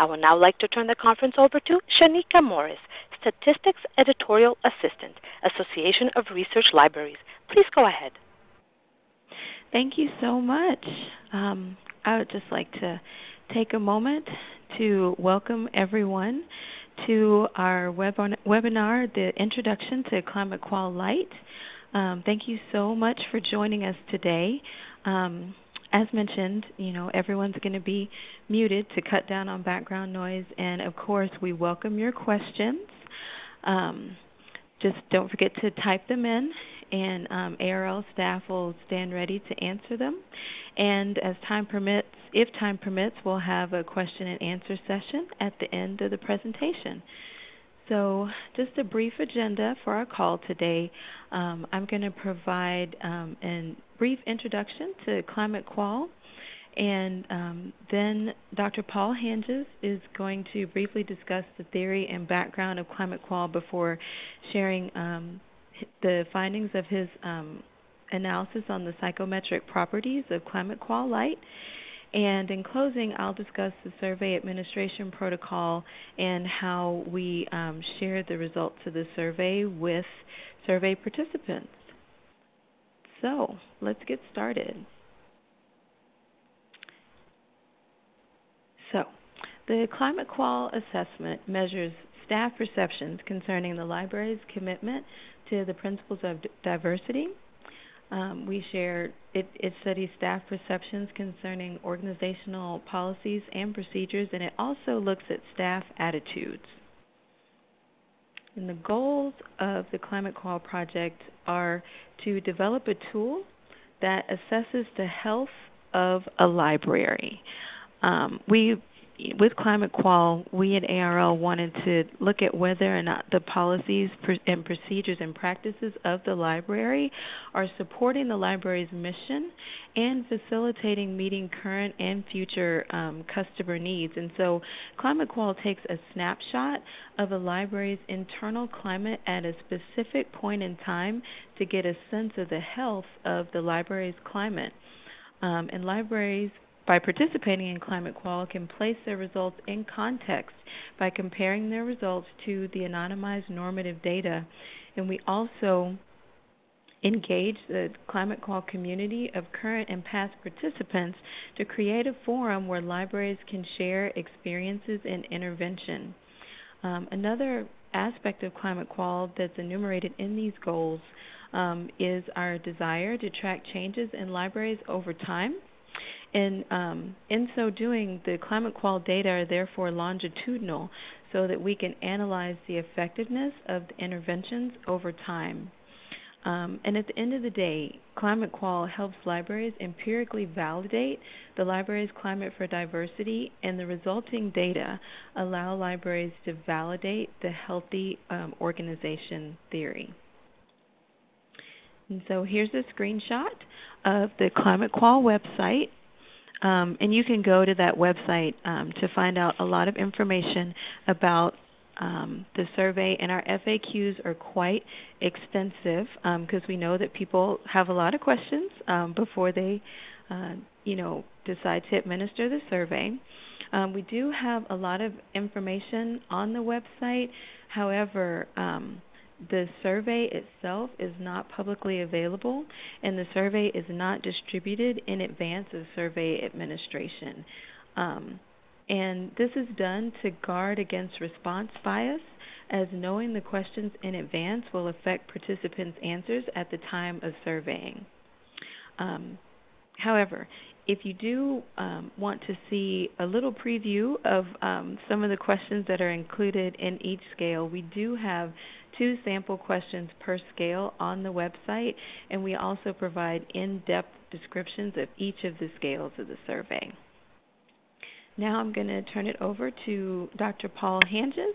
I would now like to turn the conference over to Shaneka Morris, Statistics Editorial Assistant, Association of Research Libraries. Please go ahead. Thank you so much. Um, I would just like to take a moment to welcome everyone to our webinar, The Introduction to Climate Qual Lite. Um, thank you so much for joining us today. Um, as mentioned, you know, everyone's going to be muted to cut down on background noise, and of course, we welcome your questions. Um, just don't forget to type them in, and um, ARL staff will stand ready to answer them. And as time permits, if time permits, we'll have a question and answer session at the end of the presentation. So just a brief agenda for our call today. Um, I'm going to provide um, a brief introduction to Climate Qual, and um, then Dr. Paul Hanges is going to briefly discuss the theory and background of Climate Qual before sharing um, the findings of his um, analysis on the psychometric properties of Climate Qual Lite. And in closing, I'll discuss the survey administration protocol and how we um, shared the results of the survey with survey participants. So let's get started. So the Climate Qual assessment measures staff perceptions concerning the library's commitment to the principles of diversity, um, we share it, it studies staff perceptions concerning organizational policies and procedures, and it also looks at staff attitudes. And the goals of the Climate Qual project are to develop a tool that assesses the health of a library. Um, we with Climate Qual, we at ARL wanted to look at whether or not the policies and procedures and practices of the library are supporting the library's mission and facilitating meeting current and future um, customer needs. And so Climate Qual takes a snapshot of a library's internal climate at a specific point in time to get a sense of the health of the library's climate. Um, and libraries by participating in Climate Qual can place their results in context by comparing their results to the anonymized normative data. And we also engage the Climate Qual community of current and past participants to create a forum where libraries can share experiences and intervention. Um, another aspect of Climate Qual that's enumerated in these goals um, is our desire to track changes in libraries over time and um, in so doing, the climate qual data are therefore longitudinal so that we can analyze the effectiveness of the interventions over time. Um, and at the end of the day, Climate Qual helps libraries empirically validate the library's climate for diversity, and the resulting data allow libraries to validate the healthy um, organization theory. And so here's a screenshot of the Climate Qual website. Um, and you can go to that website um, to find out a lot of information about um, the survey. And our FAQs are quite extensive because um, we know that people have a lot of questions um, before they uh, you know, decide to administer the survey. Um, we do have a lot of information on the website. However, the survey itself is not publicly available, and the survey is not distributed in advance of survey administration. Um, and this is done to guard against response bias, as knowing the questions in advance will affect participants' answers at the time of surveying. Um, however, if you do um, want to see a little preview of um, some of the questions that are included in each scale, we do have two sample questions per scale on the website, and we also provide in-depth descriptions of each of the scales of the survey. Now I'm going to turn it over to Dr. Paul Hanges,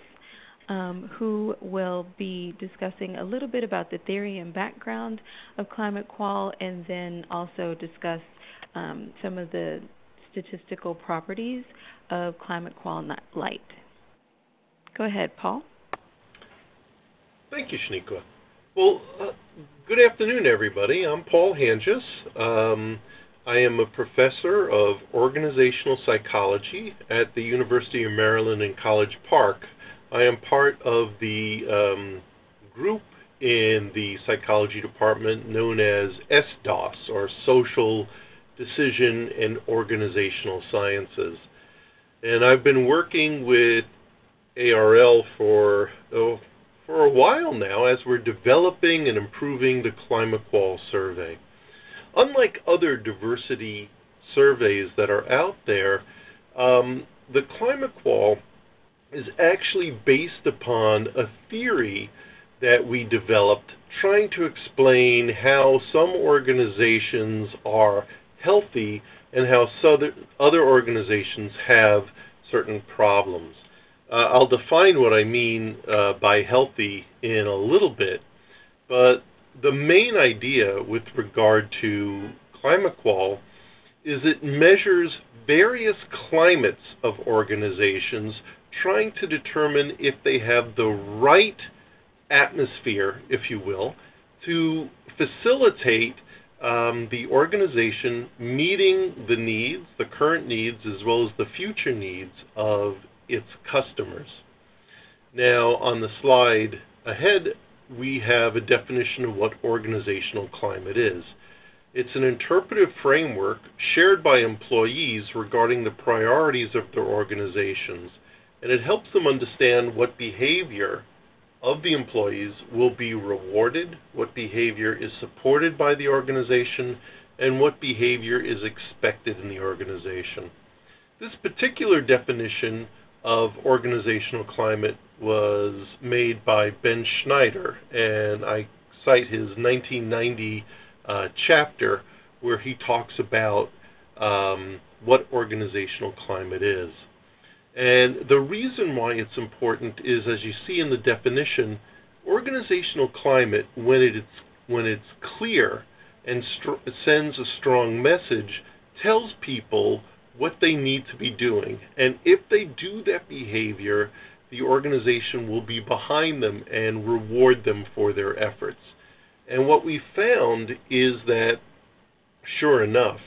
um, who will be discussing a little bit about the theory and background of climate qual and then also discuss um, some of the statistical properties of climate qual lite. Go ahead, Paul. Thank you, Shaneka. Well, uh, good afternoon, everybody. I'm Paul Hanges. Um, I am a professor of organizational psychology at the University of Maryland in College Park. I am part of the um, group in the psychology department known as SDOS, or Social Decision and Organizational Sciences. And I've been working with ARL for oh, for a while now as we're developing and improving the ClimateQual survey. Unlike other diversity surveys that are out there, um, the ClimateQual is actually based upon a theory that we developed trying to explain how some organizations are healthy and how other organizations have certain problems. Uh, I'll define what I mean uh, by healthy in a little bit, but the main idea with regard to ClimateQual is it measures various climates of organizations trying to determine if they have the right atmosphere, if you will, to facilitate um, the organization meeting the needs, the current needs, as well as the future needs of its customers. Now, on the slide ahead, we have a definition of what organizational climate is. It's an interpretive framework shared by employees regarding the priorities of their organizations, and it helps them understand what behavior of the employees will be rewarded, what behavior is supported by the organization, and what behavior is expected in the organization. This particular definition of organizational climate was made by Ben Schneider, and I cite his 1990 uh, chapter where he talks about um, what organizational climate is. And the reason why it's important is, as you see in the definition, organizational climate, when it's, when it's clear and sends a strong message, tells people what they need to be doing. And if they do that behavior, the organization will be behind them and reward them for their efforts. And what we found is that, sure enough,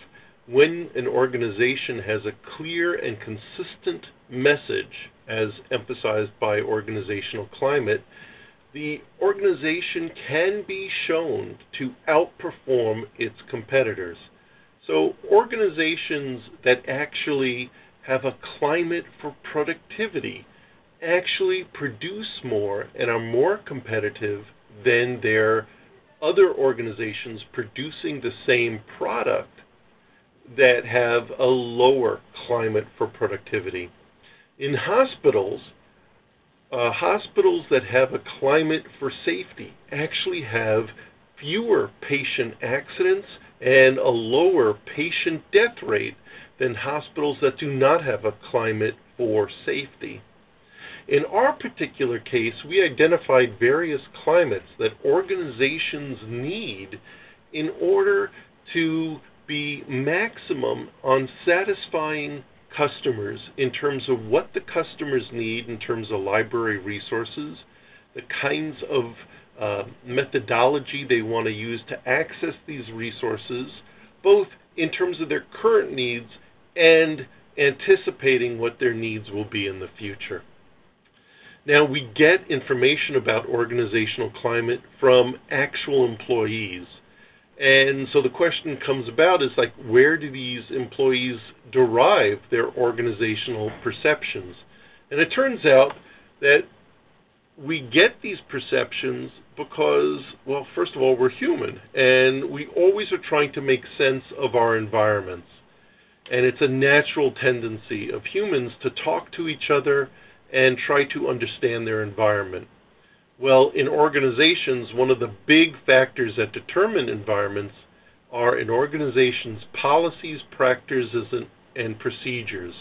when an organization has a clear and consistent message, as emphasized by organizational climate, the organization can be shown to outperform its competitors. So organizations that actually have a climate for productivity actually produce more and are more competitive than their other organizations producing the same product that have a lower climate for productivity. In hospitals, uh, hospitals that have a climate for safety actually have fewer patient accidents and a lower patient death rate than hospitals that do not have a climate for safety. In our particular case, we identified various climates that organizations need in order to be maximum on satisfying customers in terms of what the customers need in terms of library resources, the kinds of uh, methodology they want to use to access these resources, both in terms of their current needs and anticipating what their needs will be in the future. Now, we get information about organizational climate from actual employees. And so the question comes about is like, where do these employees derive their organizational perceptions? And it turns out that we get these perceptions because, well, first of all, we're human, and we always are trying to make sense of our environments. And it's a natural tendency of humans to talk to each other and try to understand their environment. Well, in organizations, one of the big factors that determine environments are an organization's policies, practices, and, and procedures.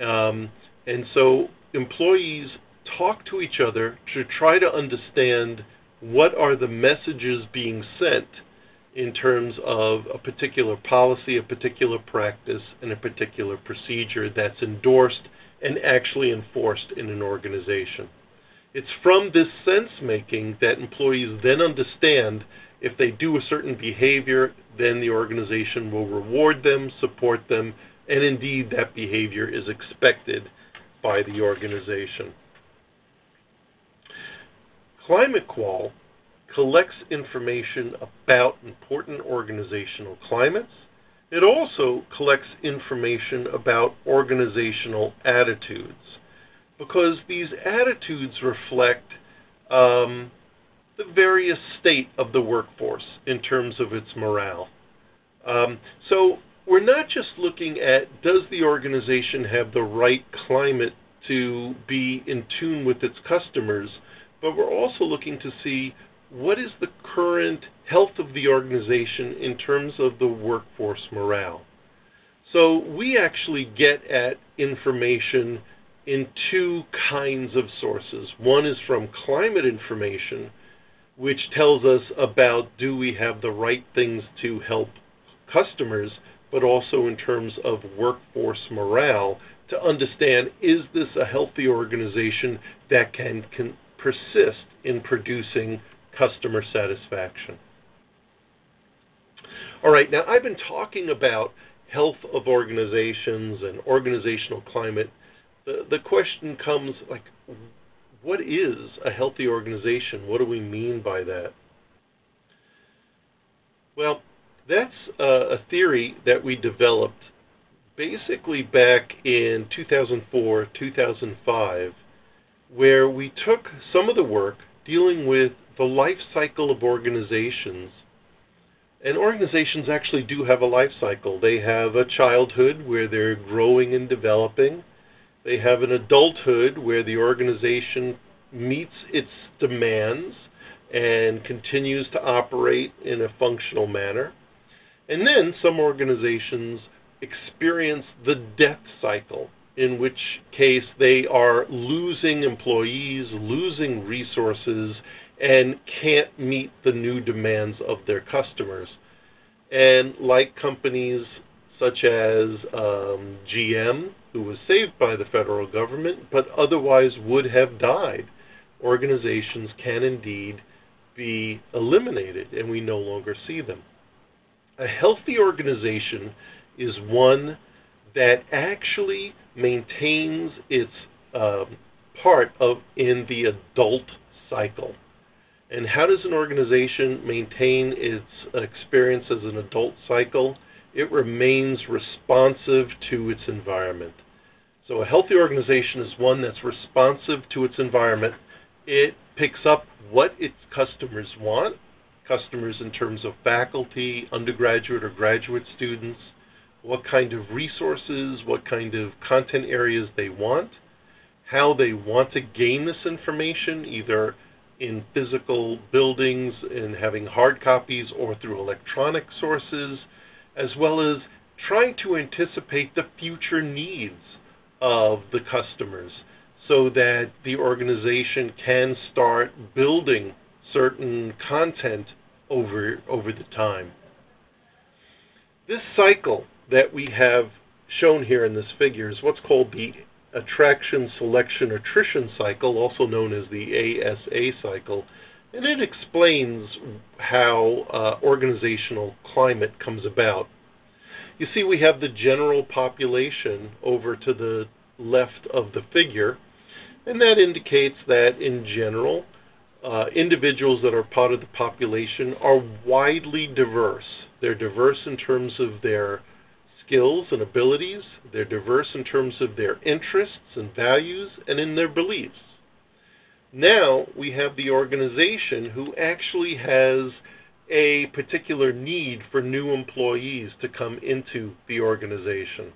Um, and so employees talk to each other to try to understand what are the messages being sent in terms of a particular policy, a particular practice, and a particular procedure that's endorsed and actually enforced in an organization. It's from this sense making that employees then understand If they do a certain behavior, then the organization will reward them, support them, and indeed that behavior is expected by the organization. ClimateQual collects information about important organizational climates. It also collects information about organizational attitudes because these attitudes reflect um, the various state of the workforce in terms of its morale. Um, so we're not just looking at does the organization have the right climate to be in tune with its customers, but we're also looking to see what is the current health of the organization in terms of the workforce morale. So we actually get at information in two kinds of sources. One is from climate information, which tells us about do we have the right things to help customers, but also in terms of workforce morale to understand is this a healthy organization that can, can persist in producing customer satisfaction. All right, now I've been talking about health of organizations and organizational climate. The, the question comes like, what is a healthy organization? What do we mean by that? Well, that's a theory that we developed basically back in 2004, 2005, where we took some of the work dealing with the life cycle of organizations. And organizations actually do have a life cycle. They have a childhood where they're growing and developing. They have an adulthood where the organization meets its demands and continues to operate in a functional manner. And then some organizations experience the death cycle, in which case they are losing employees, losing resources, and can't meet the new demands of their customers. And like companies such as um, GM, who was saved by the federal government, but otherwise would have died, organizations can indeed be eliminated, and we no longer see them. A healthy organization is one that actually maintains its um, part of in the adult cycle. And how does an organization maintain its experience as an adult cycle? It remains responsive to its environment. So a healthy organization is one that's responsive to its environment. It picks up what its customers want, customers in terms of faculty, undergraduate or graduate students, what kind of resources, what kind of content areas they want, how they want to gain this information, either in physical buildings and having hard copies or through electronic sources, as well as trying to anticipate the future needs of the customers so that the organization can start building certain content over, over the time. This cycle that we have shown here in this figure is what's called the attraction, selection, attrition cycle, also known as the ASA cycle, and it explains how uh, organizational climate comes about. You see, we have the general population over to the left of the figure, and that indicates that in general, uh, individuals that are part of the population are widely diverse. They're diverse in terms of their skills and abilities. They're diverse in terms of their interests and values and in their beliefs. Now we have the organization who actually has a particular need for new employees to come into the organization.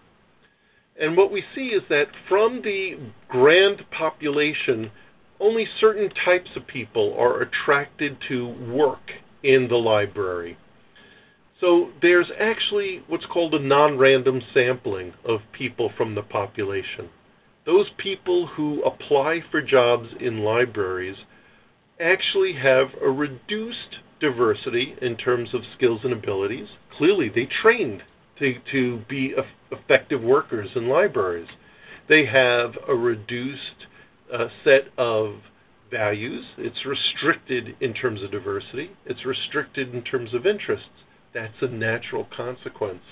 And what we see is that from the grand population, only certain types of people are attracted to work in the library. So there's actually what's called a non-random sampling of people from the population. Those people who apply for jobs in libraries actually have a reduced diversity in terms of skills and abilities. Clearly, they trained to, to be effective workers in libraries. They have a reduced uh, set of values, it's restricted in terms of diversity, it's restricted in terms of interests. That's a natural consequence.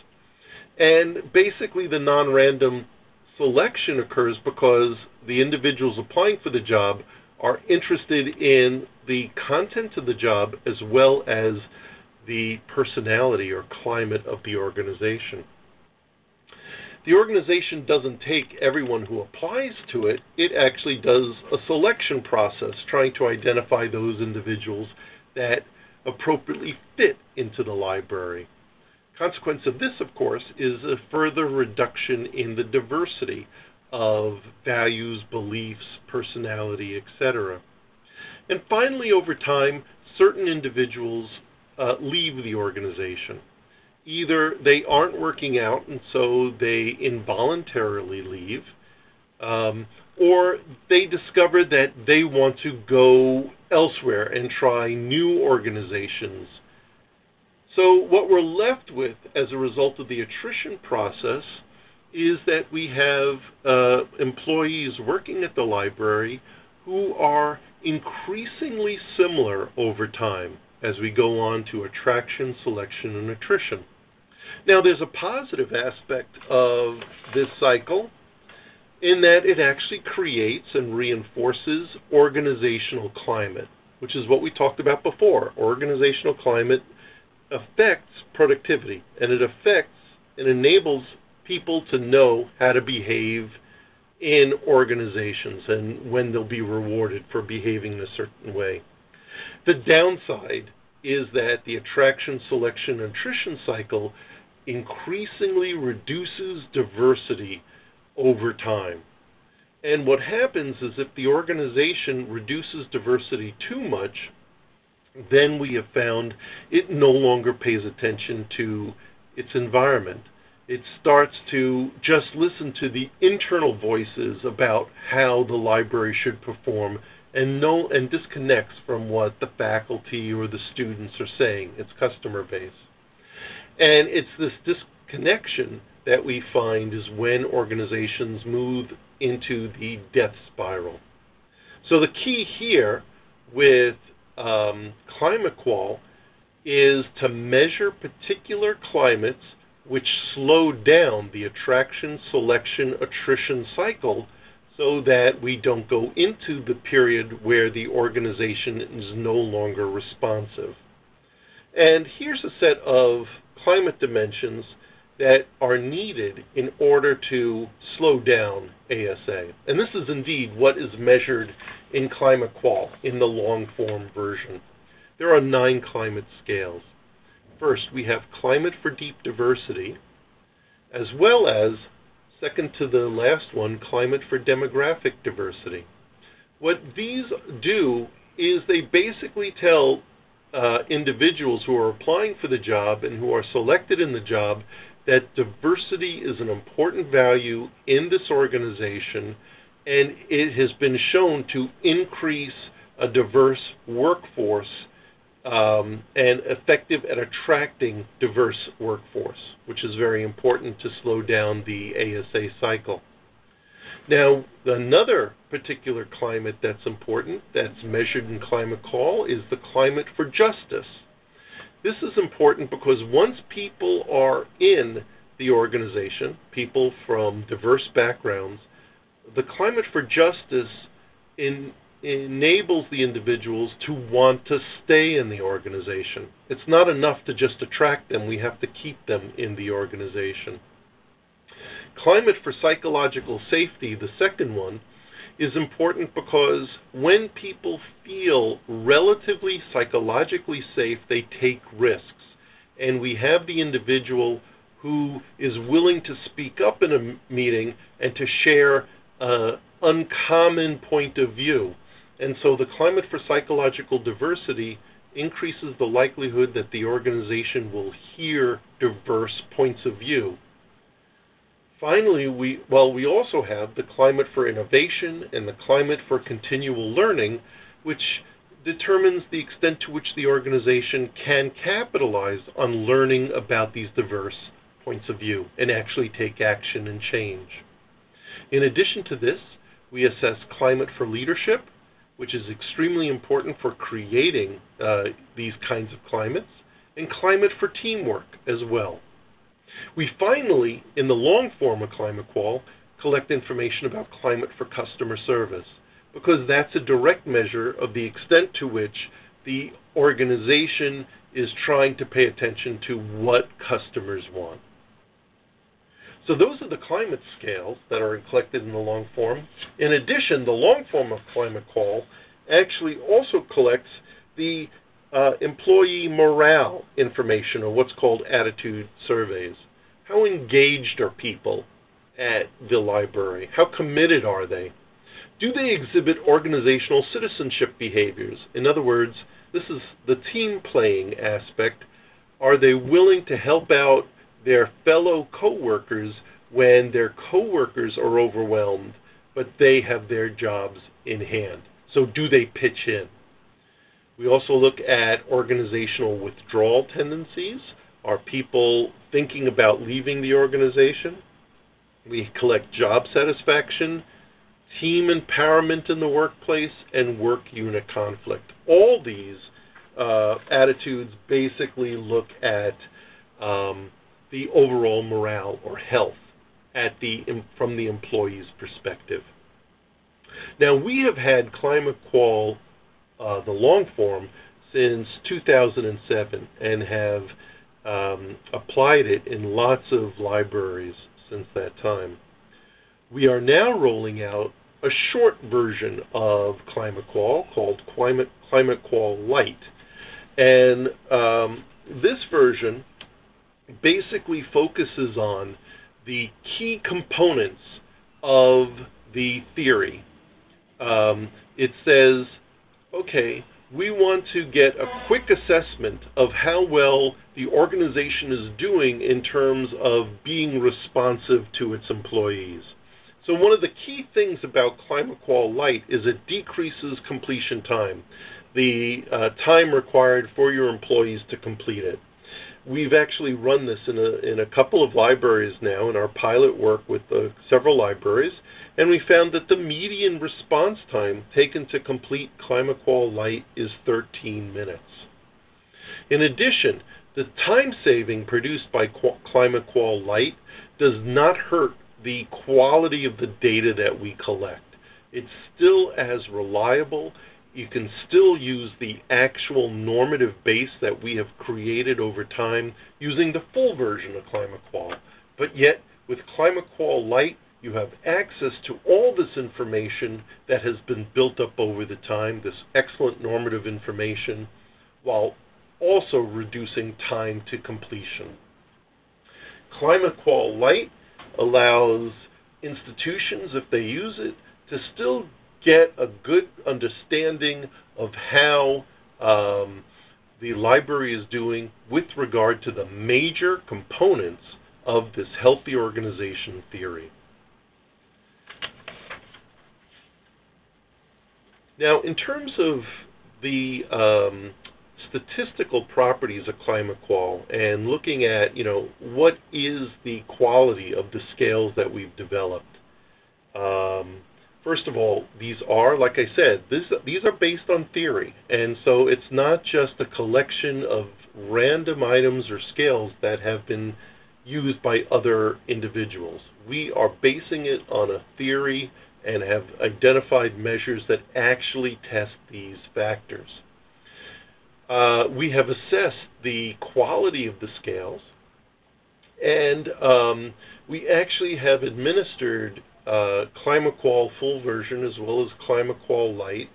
And basically, the non random selection occurs because the individuals applying for the job are interested in the content of the job as well as the personality or climate of the organization. The organization doesn't take everyone who applies to it, it actually does a selection process trying to identify those individuals that appropriately fit into the library. Consequence of this, of course, is a further reduction in the diversity of values, beliefs, personality, etc. And finally, over time, certain individuals uh, leave the organization. Either they aren't working out and so they involuntarily leave, um, or they discover that they want to go elsewhere and try new organizations. So, what we're left with as a result of the attrition process is that we have uh, employees working at the library who are increasingly similar over time as we go on to attraction, selection, and attrition. Now, there's a positive aspect of this cycle in that it actually creates and reinforces organizational climate, which is what we talked about before. Organizational climate affects productivity, and it affects and enables people to know how to behave in organizations and when they'll be rewarded for behaving in a certain way. The downside is that the attraction, selection, and attrition cycle increasingly reduces diversity over time. And what happens is if the organization reduces diversity too much, then we have found it no longer pays attention to its environment. It starts to just listen to the internal voices about how the library should perform and no and disconnects from what the faculty or the students are saying, its customer base. And it's this disconnection that we find is when organizations move into the death spiral. So the key here with um, ClimateQual is to measure particular climates which slow down the attraction, selection, attrition cycle so that we don't go into the period where the organization is no longer responsive. And here's a set of climate dimensions that are needed in order to slow down ASA. And this is indeed what is measured in ClimateQual in the long form version. There are nine climate scales. First, we have climate for deep diversity, as well as, second to the last one, climate for demographic diversity. What these do is they basically tell uh, individuals who are applying for the job and who are selected in the job that diversity is an important value in this organization and it has been shown to increase a diverse workforce um, and effective at attracting diverse workforce, which is very important to slow down the ASA cycle. Now, another particular climate that's important, that's measured in Climate Qual, is the climate for justice. This is important because once people are in the organization, people from diverse backgrounds, the climate for justice in, enables the individuals to want to stay in the organization. It's not enough to just attract them, we have to keep them in the organization. Climate for psychological safety, the second one, is important because when people feel relatively psychologically safe, they take risks. And we have the individual who is willing to speak up in a meeting and to share an uncommon point of view. And so the climate for psychological diversity increases the likelihood that the organization will hear diverse points of view. Finally, we, we also have the climate for innovation and the climate for continual learning, which determines the extent to which the organization can capitalize on learning about these diverse points of view and actually take action and change. In addition to this, we assess climate for leadership, which is extremely important for creating uh, these kinds of climates, and climate for teamwork as well. We finally, in the long form of Climate Qual, collect information about climate for customer service because that's a direct measure of the extent to which the organization is trying to pay attention to what customers want. So those are the climate scales that are collected in the long form. In addition, the long form of Climate Qual actually also collects the uh, employee morale information, or what's called attitude surveys. How engaged are people at the library? How committed are they? Do they exhibit organizational citizenship behaviors? In other words, this is the team playing aspect. Are they willing to help out their fellow coworkers when their coworkers are overwhelmed, but they have their jobs in hand? So do they pitch in? We also look at organizational withdrawal tendencies. Are people thinking about leaving the organization? We collect job satisfaction, team empowerment in the workplace, and work unit conflict. All these uh, attitudes basically look at um, the overall morale or health at the from the employee's perspective. Now we have had Climate Qual uh, the long form since 2007 and have um, applied it in lots of libraries since that time. We are now rolling out a short version of Climate Qual called Climate, Climate Qual Lite. And um, this version basically focuses on the key components of the theory. Um, it says okay, we want to get a quick assessment of how well the organization is doing in terms of being responsive to its employees. So one of the key things about Climate Qual Lite is it decreases completion time, the uh, time required for your employees to complete it. We've actually run this in a, in a couple of libraries now in our pilot work with uh, several libraries, and we found that the median response time taken to complete ClimateQual Lite is 13 minutes. In addition, the time saving produced by ClimateQual Lite does not hurt the quality of the data that we collect. It's still as reliable you can still use the actual normative base that we have created over time using the full version of ClimateQual. But yet, with ClimateQual Lite, you have access to all this information that has been built up over the time, this excellent normative information, while also reducing time to completion. ClimateQual Lite allows institutions, if they use it, to still get a good understanding of how um, the library is doing with regard to the major components of this healthy organization theory. Now, in terms of the um, statistical properties of climate qual and looking at, you know, what is the quality of the scales that we've developed, um, first of all, these are, like I said, this, these are based on theory. And so it's not just a collection of random items or scales that have been used by other individuals. We are basing it on a theory and have identified measures that actually test these factors. Uh, we have assessed the quality of the scales, and um, we actually have administered uh, ClimateQual full version as well as ClimateQual Lite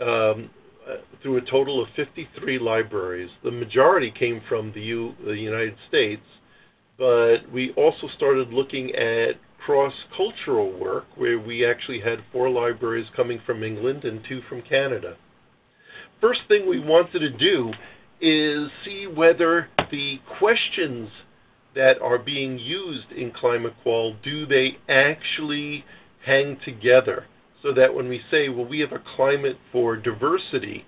um, uh, through a total of 53 libraries. The majority came from the, U, the United States, but we also started looking at cross-cultural work where we actually had four libraries coming from England and two from Canada. First thing we wanted to do is see whether the questions that are being used in climate qual, do they actually hang together? So that when we say, well, we have a climate for diversity,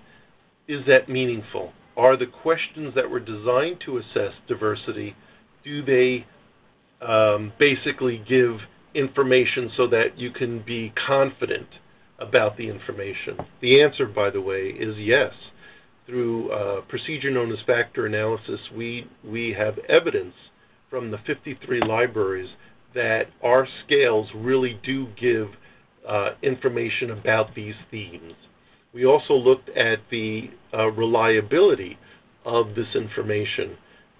is that meaningful? Are the questions that were designed to assess diversity, do they um, basically give information so that you can be confident about the information? The answer, by the way, is yes. Through a procedure known as factor analysis, we, we have evidence from the 53 libraries that our scales really do give uh, information about these themes. We also looked at the uh, reliability of this information,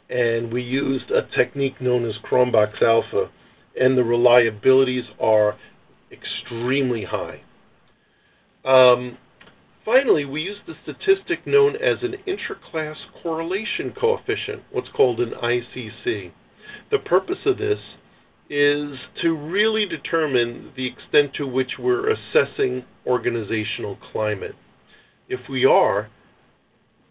and we used a technique known as Cronbach's alpha, and the reliabilities are extremely high. Um, finally, we used the statistic known as an intraclass correlation coefficient, what's called an ICC. The purpose of this is to really determine the extent to which we're assessing organizational climate. If we are,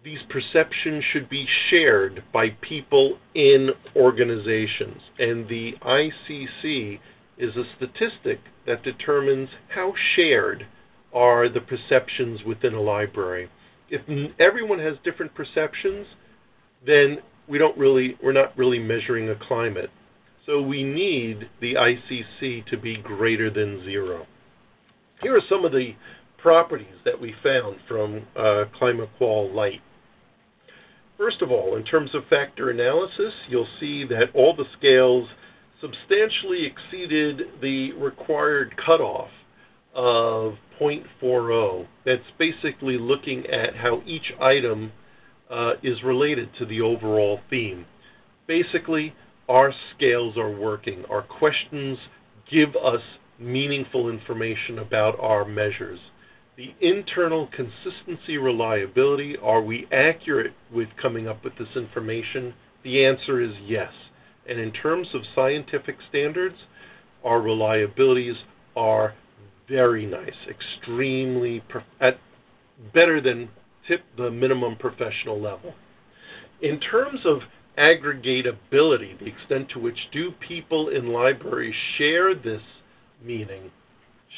these perceptions should be shared by people in organizations, and the ICC is a statistic that determines how shared are the perceptions within a library. If everyone has different perceptions, then we're not really measuring a climate. So we need the ICC to be greater than zero. Here are some of the properties that we found from uh, ClimateQual Lite. First of all, in terms of factor analysis, you'll see that all the scales substantially exceeded the required cutoff of 0.40. That's basically looking at how each item uh, is related to the overall theme. Basically, our scales are working. Our questions give us meaningful information about our measures. The internal consistency reliability, are we accurate with coming up with this information? The answer is yes. And in terms of scientific standards, our reliabilities are very nice, extremely at better than tip the minimum professional level. In terms of aggregatability, the extent to which do people in libraries share this meaning,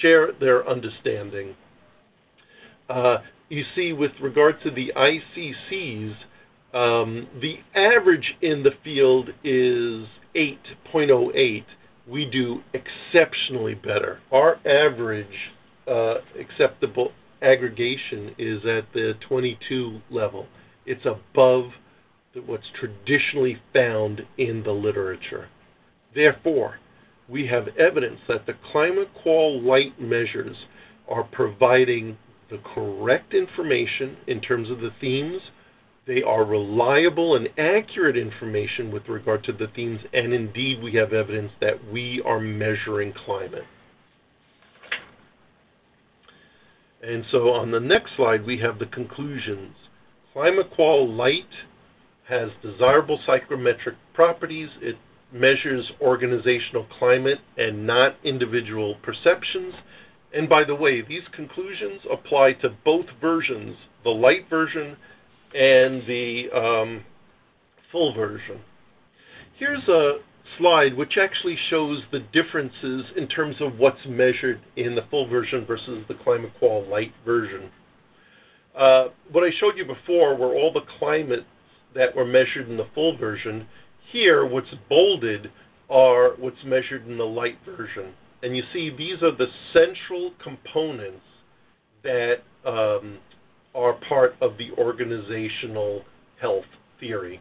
share their understanding. Uh, you see, with regard to the ICCs, um, the average in the field is 8.08 we do exceptionally better. Our average uh, acceptable aggregation is at the 22 level. It's above what's traditionally found in the literature. Therefore, we have evidence that the ClimateQual Lite measures are providing the correct information in terms of the themes they are reliable and accurate information with regard to the themes, and indeed we have evidence that we are measuring climate. And so on the next slide, we have the conclusions. ClimateQual Lite has desirable psychometric properties. It measures organizational climate and not individual perceptions. And by the way, these conclusions apply to both versions, the light version and the um, full version. Here's a slide which actually shows the differences in terms of what's measured in the full version versus the ClimateQual Lite version. Uh, what I showed you before were all the climates that were measured in the full version. Here, what's bolded are what's measured in the light version. And you see these are the central components that um, are part of the organizational health theory.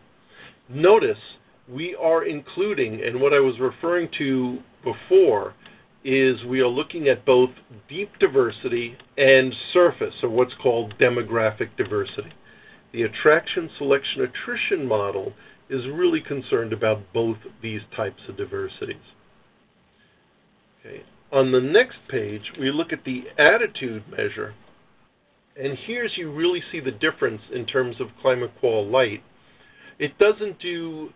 Notice we are including, and what I was referring to before, is we are looking at both deep diversity and surface, or what's called demographic diversity. The attraction, selection, attrition model is really concerned about both these types of diversities. Okay. On the next page, we look at the attitude measure, and here's you really see the difference in terms of ClimateQual Lite. It doesn't do,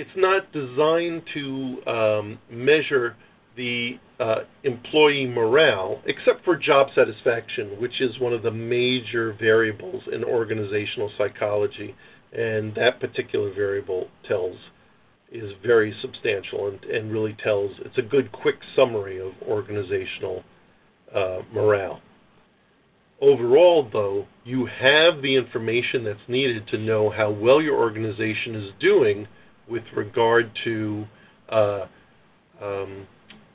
it's not designed to um, measure the uh, employee morale, except for job satisfaction, which is one of the major variables in organizational psychology. And that particular variable tells is very substantial and, and really tells, it's a good quick summary of organizational uh, morale. Overall, though, you have the information that's needed to know how well your organization is doing with regard to uh, um,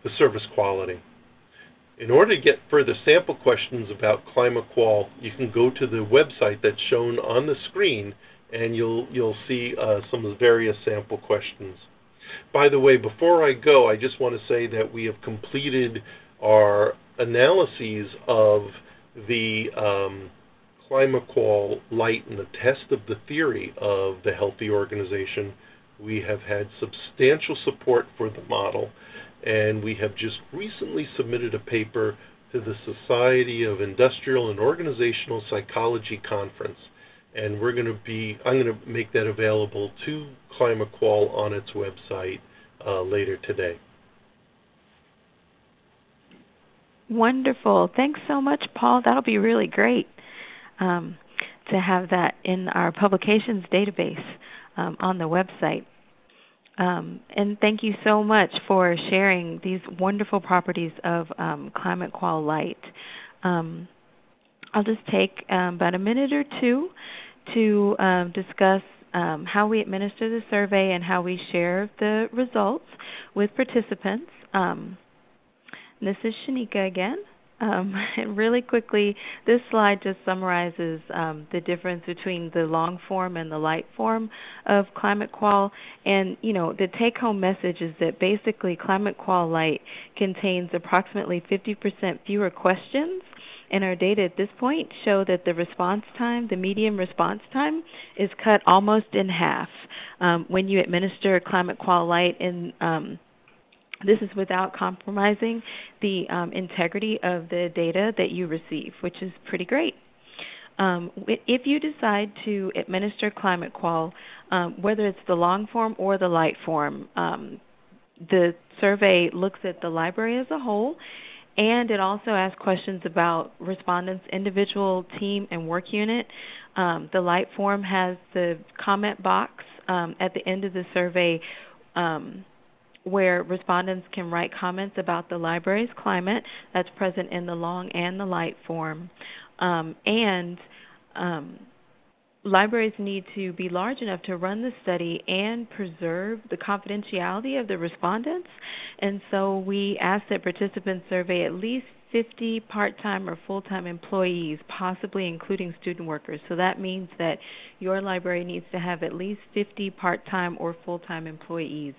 the service quality. In order to get further sample questions about ClimateQual, you can go to the website that's shown on the screen and you'll, you'll see uh, some of the various sample questions. By the way, before I go, I just want to say that we have completed our analyses of the um, ClimateQual Lite and the test of the theory of the healthy organization. We have had substantial support for the model and we have just recently submitted a paper to the Society of Industrial and Organizational Psychology Conference. And we're going to be, I'm going to make that available to ClimateQual on its website uh, later today. Wonderful. Thanks so much, Paul. That'll be really great um, to have that in our publications database um, on the website. Um, and thank you so much for sharing these wonderful properties of um, ClimateQual Lite. Um, I'll just take um, about a minute or two to um, discuss um, how we administer the survey and how we share the results with participants. this is Shaneka again. Um, and really quickly, this slide just summarizes um, the difference between the long form and the light form of Climate Qual. And you know, the take-home message is that basically Climate Qual Lite contains approximately 50% fewer questions and our data at this point show that the response time, the median response time, is cut almost in half um, when you administer Climate Qual Lite in um, this is without compromising the um, integrity of the data that you receive, which is pretty great. Um, if you decide to administer ClimateQual, um, whether it's the long form or the light form, um, the survey looks at the library as a whole, and it also asks questions about respondents' individual team and work unit. Um, the light form has the comment box um, at the end of the survey um, where respondents can write comments about the library's climate that's present in the long and the light form. Um, and um, libraries need to be large enough to run the study and preserve the confidentiality of the respondents. And so we ask that participants survey at least 50 part-time or full-time employees, possibly including student workers. So that means that your library needs to have at least 50 part-time or full-time employees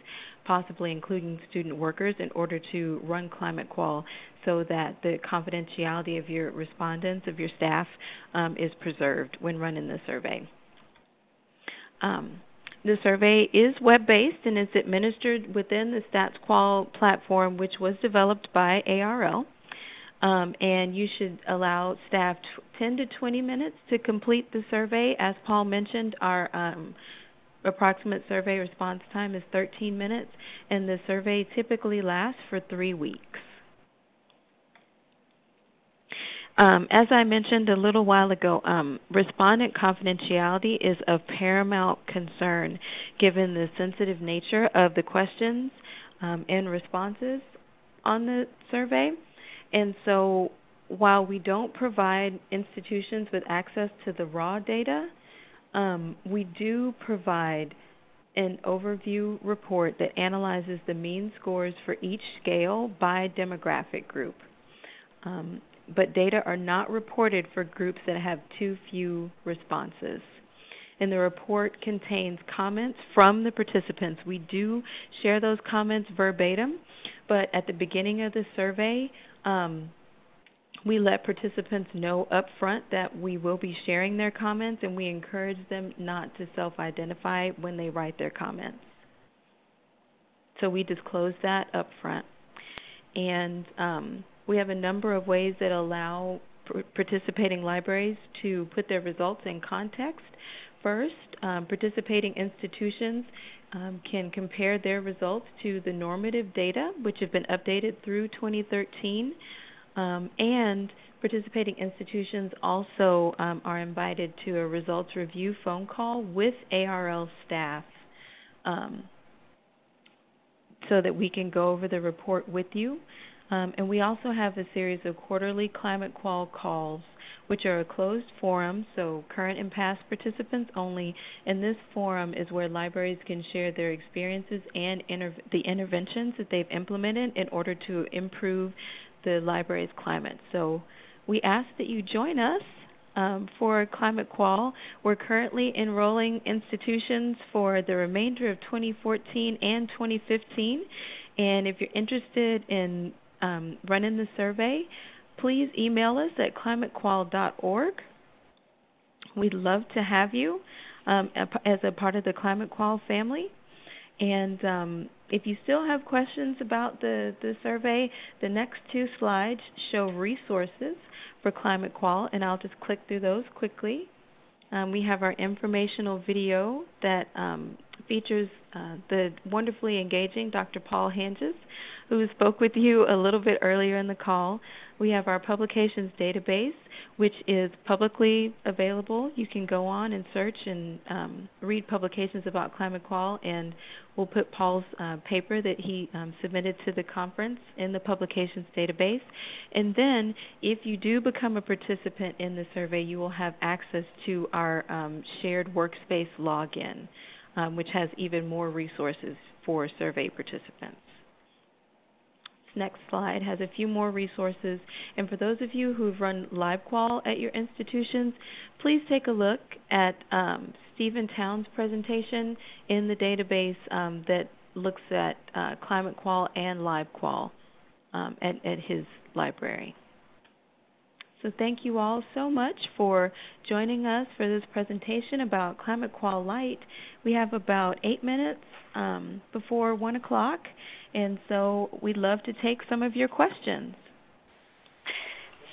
possibly including student workers, in order to run ClimateQual so that the confidentiality of your respondents, of your staff, um, is preserved when running the survey. Um, the survey is web-based and is administered within the StatsQual platform, which was developed by ARL. Um, and you should allow staff 10 to 20 minutes to complete the survey. As Paul mentioned, our um, approximate survey response time is 13 minutes, and the survey typically lasts for three weeks. Um, as I mentioned a little while ago, um, respondent confidentiality is of paramount concern given the sensitive nature of the questions um, and responses on the survey. And so while we don't provide institutions with access to the raw data, um, we do provide an overview report that analyzes the mean scores for each scale by demographic group. Um, but data are not reported for groups that have too few responses. And the report contains comments from the participants. We do share those comments verbatim, but at the beginning of the survey, um, we let participants know up front that we will be sharing their comments and we encourage them not to self-identify when they write their comments. So we disclose that up front. And um, we have a number of ways that allow participating libraries to put their results in context. First, um, participating institutions um, can compare their results to the normative data, which have been updated through 2013. Um, and participating institutions also um, are invited to a results review phone call with ARL staff um, so that we can go over the report with you. Um, and we also have a series of quarterly ClimateQual calls, which are a closed forum, so current and past participants only. And this forum is where libraries can share their experiences and the interventions that they've implemented in order to improve the library's climate. So we ask that you join us um, for Climate Qual. We're currently enrolling institutions for the remainder of 2014 and 2015. And if you're interested in um, running the survey, please email us at climatequal.org. We'd love to have you um, as a part of the Climate Qual family. And um, if you still have questions about the, the survey, the next two slides show resources for Climate Qual, and I'll just click through those quickly. Um, we have our informational video that um, features uh, the wonderfully engaging Dr. Paul Hanges, who spoke with you a little bit earlier in the call. We have our publications database, which is publicly available. You can go on and search and um, read publications about climate qual, and we'll put Paul's uh, paper that he um, submitted to the conference in the publications database. And then, if you do become a participant in the survey, you will have access to our um, shared workspace login um, which has even more resources for survey participants. Next slide has a few more resources. And for those of you who've run LibQual at your institutions, please take a look at um, Stephen Town's presentation in the database um, that looks at uh, Climate Qual and LibQual um, at, at his library. So thank you all so much for joining us for this presentation about Climate Qual Lite. We have about eight minutes um, before 1 o'clock, and so we'd love to take some of your questions.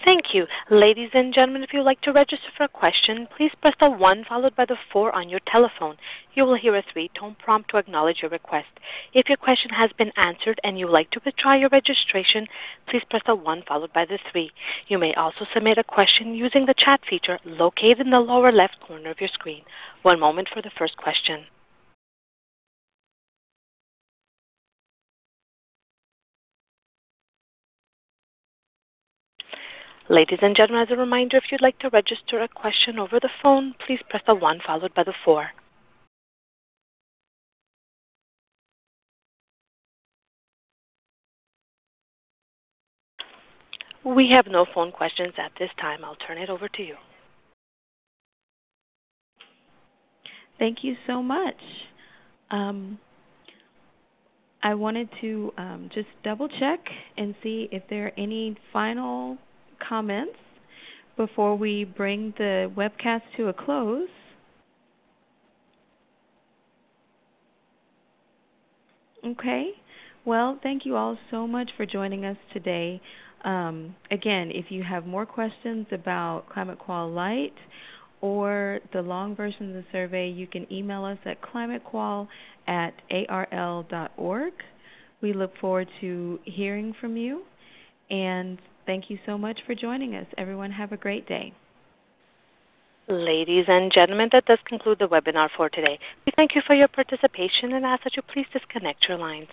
Thank you. Ladies and gentlemen, if you would like to register for a question, please press the 1 followed by the 4 on your telephone. You will hear a three-tone prompt to acknowledge your request. If your question has been answered and you would like to withdraw your registration, please press the 1 followed by the 3. You may also submit a question using the chat feature located in the lower left corner of your screen. One moment for the first question. Ladies and gentlemen, as a reminder, if you'd like to register a question over the phone, please press the 1 followed by the 4. We have no phone questions at this time. I'll turn it over to you. Thank you so much. Um, I wanted to um, just double check and see if there are any final comments before we bring the webcast to a close. Okay. Well, thank you all so much for joining us today. Um, again, if you have more questions about Climate Qual Lite or the long version of the survey, you can email us at climatequal at arl.org. We look forward to hearing from you. And Thank you so much for joining us. Everyone have a great day. Ladies and gentlemen, that does conclude the webinar for today. We thank you for your participation and ask that you please disconnect your lines.